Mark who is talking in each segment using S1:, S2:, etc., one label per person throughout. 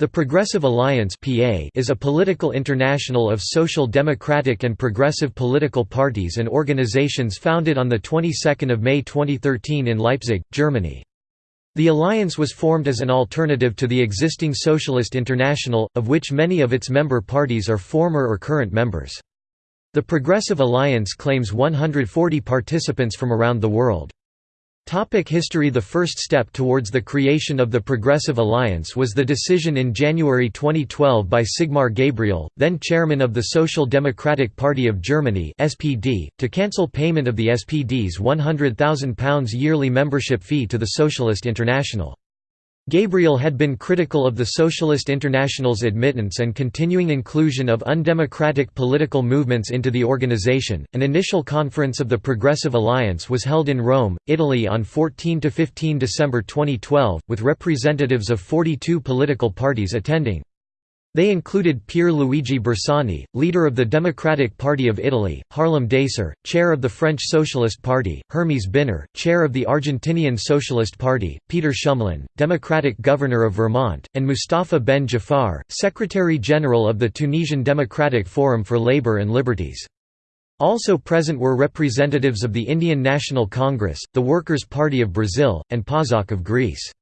S1: The Progressive Alliance is a political international of social democratic and progressive political parties and organizations founded on the 22nd of May 2013 in Leipzig, Germany. The alliance was formed as an alternative to the existing Socialist International, of which many of its member parties are former or current members. The Progressive Alliance claims 140 participants from around the world. Topic history The first step towards the creation of the Progressive Alliance was the decision in January 2012 by Sigmar Gabriel, then chairman of the Social Democratic Party of Germany (SPD), to cancel payment of the SPD's £100,000 yearly membership fee to the Socialist International. Gabriel had been critical of the Socialist International's admittance and continuing inclusion of undemocratic political movements into the organization. An initial conference of the Progressive Alliance was held in Rome, Italy on 14 to 15 December 2012, with representatives of 42 political parties attending. They included Pier Luigi Bersani, leader of the Democratic Party of Italy, Harlem Désir, chair of the French Socialist Party, Hermes Binner, chair of the Argentinian Socialist Party, Peter Shumlin, Democratic Governor of Vermont, and Mustafa Ben Jafar, Secretary-General of the Tunisian Democratic Forum for Labour and Liberties. Also present were representatives of the Indian National Congress, the Workers' Party of Brazil, and PASOK of Greece.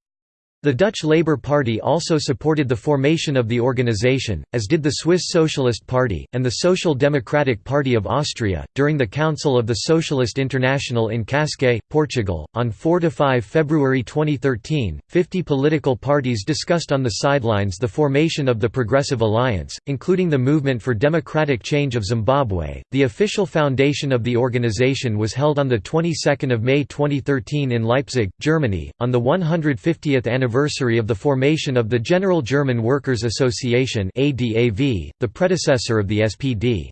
S1: The Dutch Labour Party also supported the formation of the organisation, as did the Swiss Socialist Party, and the Social Democratic Party of Austria. During the Council of the Socialist International in Cascais, Portugal, on 4 to 5 February 2013, 50 political parties discussed on the sidelines the formation of the Progressive Alliance, including the Movement for Democratic Change of Zimbabwe. The official foundation of the organisation was held on the 22nd of May 2013 in Leipzig, Germany, on the 150th anniversary anniversary of the formation of the General German Workers' Association the predecessor of the SPD.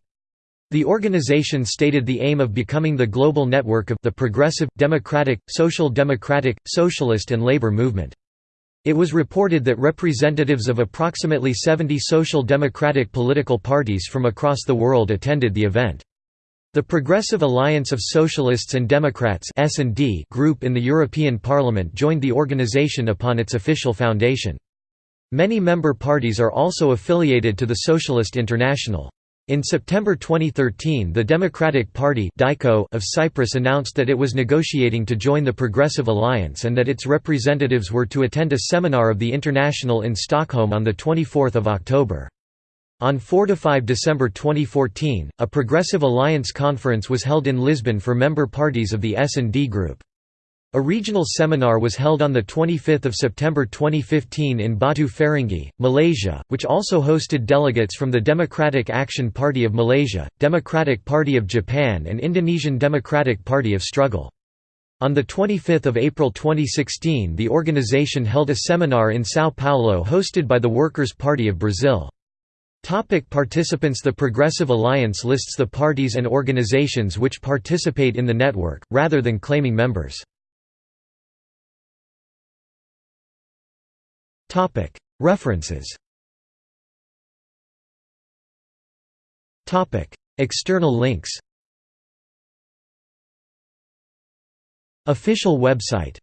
S1: The organization stated the aim of becoming the global network of the progressive, democratic, social democratic, socialist and labor movement. It was reported that representatives of approximately 70 social democratic political parties from across the world attended the event. The Progressive Alliance of Socialists and Democrats group in the European Parliament joined the organisation upon its official foundation. Many member parties are also affiliated to the Socialist International. In September 2013 the Democratic Party of Cyprus announced that it was negotiating to join the Progressive Alliance and that its representatives were to attend a seminar of the International in Stockholm on 24 October. On 4–5 December 2014, a Progressive Alliance conference was held in Lisbon for member parties of the S&D Group. A regional seminar was held on 25 September 2015 in Batu Ferringhi, Malaysia, which also hosted delegates from the Democratic Action Party of Malaysia, Democratic Party of Japan and Indonesian Democratic Party of Struggle. On 25 April 2016 the organization held a seminar in São Paulo hosted by the Workers' Party of Brazil. Topic participants The Progressive Alliance lists the parties and organizations which participate in the network, rather than claiming members. References. External links. Official website